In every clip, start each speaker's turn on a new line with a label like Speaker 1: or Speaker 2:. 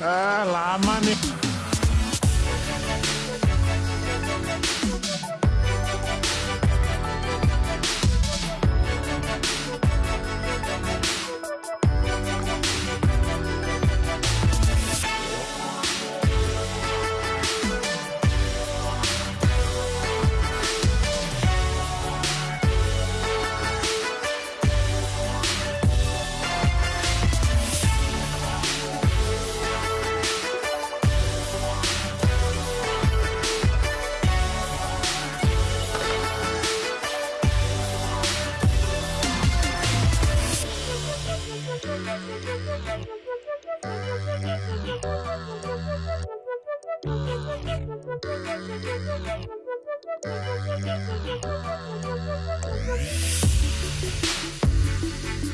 Speaker 1: Eh, 漫的 Thank you.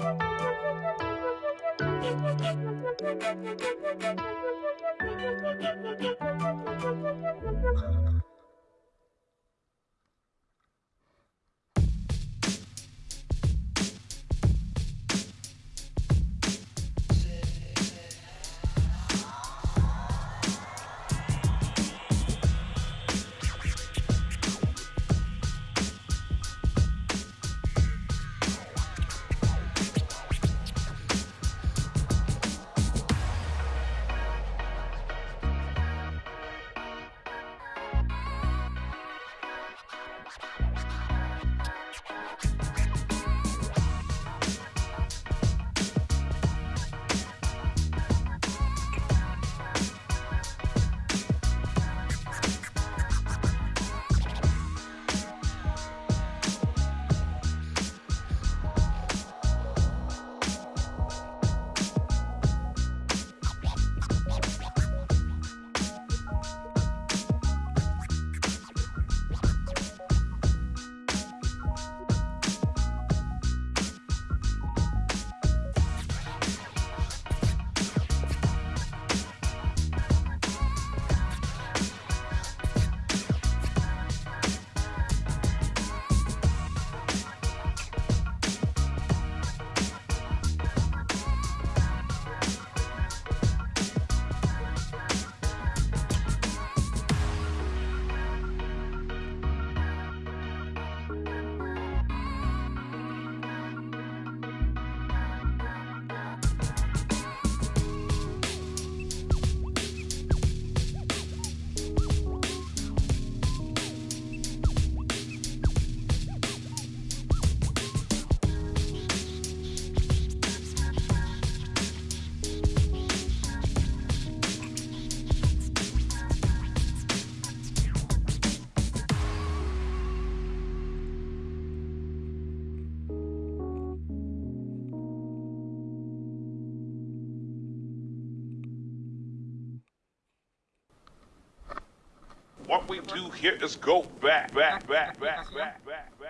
Speaker 1: Thank you. you What we do here is go back, back, back, back, back, back, back.